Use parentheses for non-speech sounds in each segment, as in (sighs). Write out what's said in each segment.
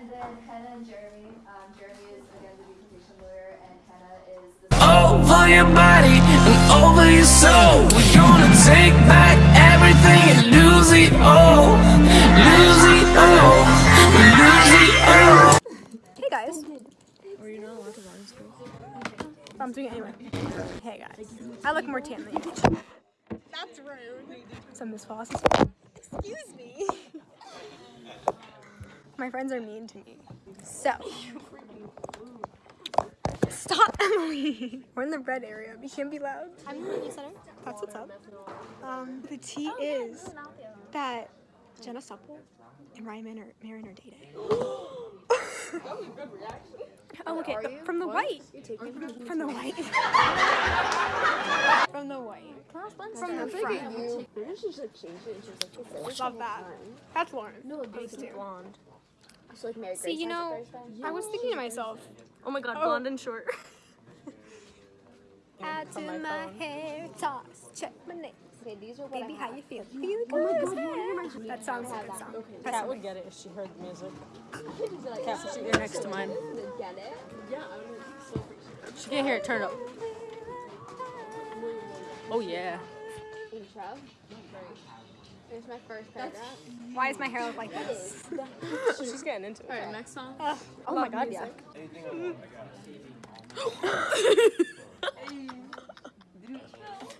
And then Hannah and Jeremy. Um, Jeremy is again the deportation lawyer, and Hannah is the. over your body and over your soul. We're gonna take back everything and lose it all. Lose it all. Lose it all. Hey guys. Were you not allowed to run school? I'm doing it anyway. Hey guys. I look more tan than you. That's rude. So Miss Foss. Excuse me. My friends are mean to me. So. Stop, Emily. We're in the red area. We can't be loud. I'm in the center. That's what's up. Um, the tea is that Jenna Supple and Ryan Marin are, Marin are dating. (gasps) oh, look at the, (laughs) from the white. From the white. from the white. From the front. Love that. That's Lauren. No, these two. blonde. So like Mary See, you know, I was thinking to myself, Oh my god, oh. blonde and short. (laughs) add to my hair, toss, check my nails. Okay, these are what Baby, I how you feel? Feel good. Oh my god, That song's a good song. That's Kat would get it if she heard the music. (laughs) Kat, sit you're next to mine. Get it? Yeah. She can't hear it. Turn up. Oh yeah. Intro. Here's my first paragraph. Why does my hair look like this? (laughs) She's getting into it. Alright, next song. Ugh, Oh my god, yeah. (laughs) (laughs)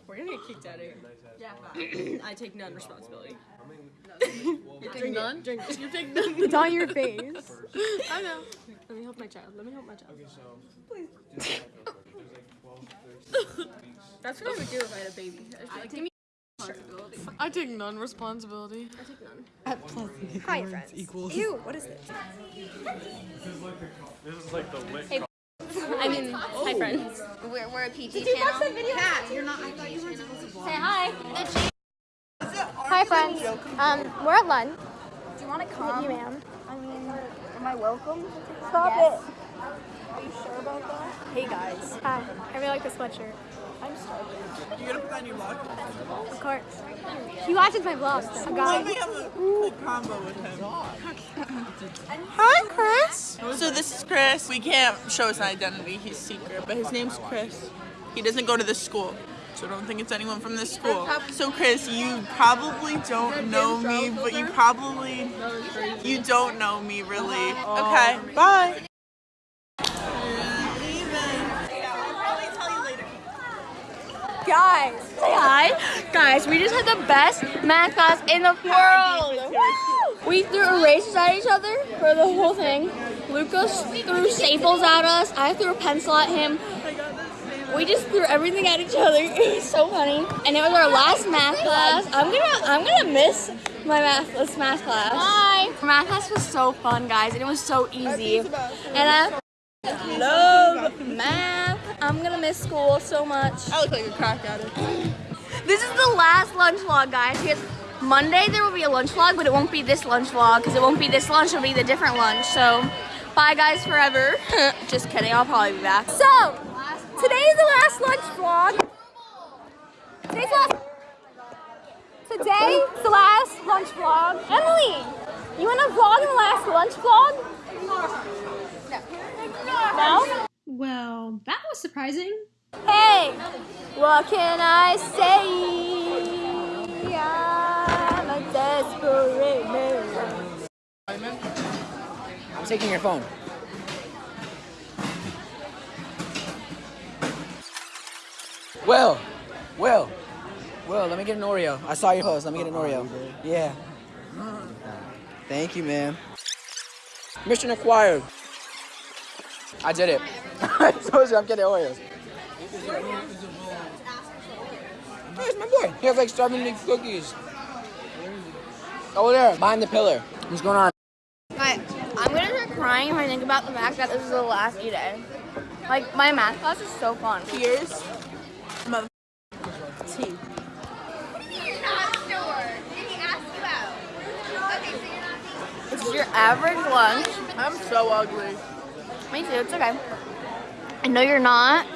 We're gonna get kicked out of here. Yeah. I take none responsibility. you take none? Drink it. You take none. It's on your face. I know. Let me help my child. Let me help my child. Please. That's what I would do if I had a baby. I'd be like, give me I take none responsibility. I take none. At Pleasant. Hi, friends. Ew, what is this? This is like the mic. I mean, hi friends. We're, we're a PG channel. Kat, you're not. I thought you were supposed to Say hi. Hi, friends. Um, we're at lunch. Do you want to With come? you, ma'am. I mean, am I welcome? Stop Yes. Are you sure about that? Hey, guys. Hi. I really like this sweatshirt. I'm starving. You gonna put on your vlog? Of course. He watches my vlogs. So, Let guys. me have a quick combo with him. Hi, Chris. So this is Chris. We can't show his identity. He's secret, but his name's Chris. He doesn't go to this school. So don't think it's anyone from this school. So Chris, you probably don't know me, but you probably you don't know me really. Okay, bye. Guys. Say hi. Guys, we just had the best math class in the world. We threw erasers at each other for the whole thing. Lucas threw staples at us. I threw a pencil at him. We just threw everything at each other. (laughs) It was so funny. And it was our last math class. I'm gonna I'm gonna miss my math this math class. Hi. Math class was so fun, guys, and it was so easy. And I love math. Miss school so much. I look like a crack addict. (gasps) This is the last lunch vlog, guys. Because Monday there will be a lunch vlog, but it won't be this lunch vlog because it won't be this lunch. It'll be the different lunch. So, bye, guys, forever. (laughs) Just kidding. I'll probably be back. So, today's the last lunch vlog. Today's last. Today's the last lunch vlog. Emily, you want to vlog in the last lunch vlog? No. Well, that was surprising. Hey, what can I say? I'm a desperate man. I'm taking your phone. Well, well, well, let me get an Oreo. I saw your post. Let me get an Oreo. Yeah. Thank you, man. Mission acquired. I did it. I told you I'm getting Oreos. Where's my boy? He has like seven big cookies. Over there, behind the pillar. What's going on? Guys, I'm gonna start crying if I think about the fact that this is the last E day. Like my math class is so fun. Here's my tea. This is your average lunch. I'm so ugly. Me too. It's okay. I know you're not.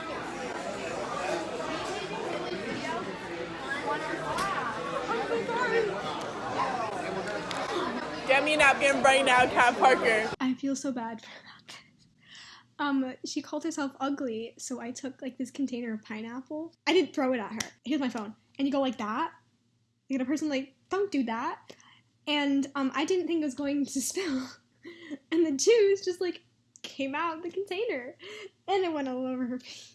Get me a napkin right now, Kat Parker. I I feel so bad for about this. Um, she called herself ugly, so I took like this container of pineapple. I didn't throw it at her. Here's my phone, and you go like that. You get a person like, don't do that. And um, I didn't think it was going to (laughs) spill, and the juice just like came out of the container, and it went all over her face.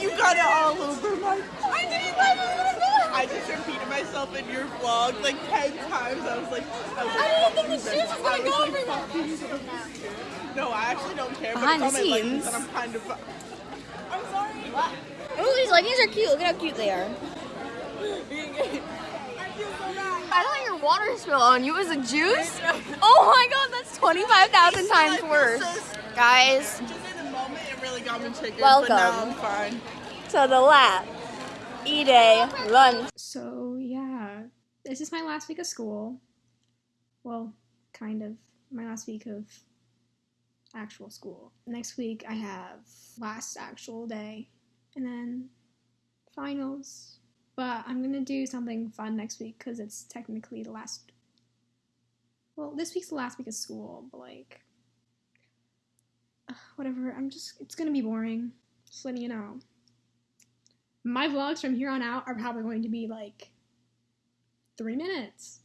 You got it all over my. I didn't know I just repeated myself in your vlog like ten times. I was like, oh, I, was like, I didn't think the shoes was gonna go like, over there. No, I actually don't care. Behind the my leggings scenes. and I'm kind of. Uh, I'm sorry. Ooh, these leggings are cute. Look at how cute they are. I thought your water spill on you was a juice. (laughs) Oh my god, that's 25,000 times worse. Guys, Just in the moment, it really triggered. Welcome. But now I'm fine. to the lab. E-day lunch. So yeah, this is my last week of school. Well, kind of my last week of actual school. Next week I have last actual day, and then finals. But I'm gonna do something fun next week because it's technically the last. Well, this week's the last week of school, but like, (sighs) whatever. I'm just. It's gonna be boring. Just letting you know my vlogs from here on out are probably going to be like three minutes.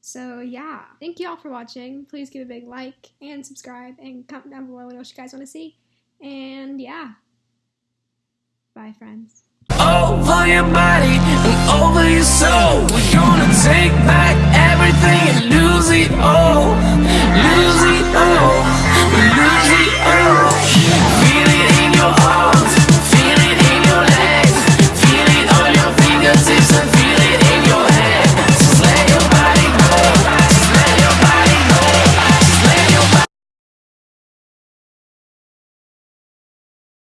So yeah, thank you all for watching. Please give a big like and subscribe and comment down below what else you guys want to see. And yeah, bye friends. over your body and over your soul. We're gonna take back everything and lose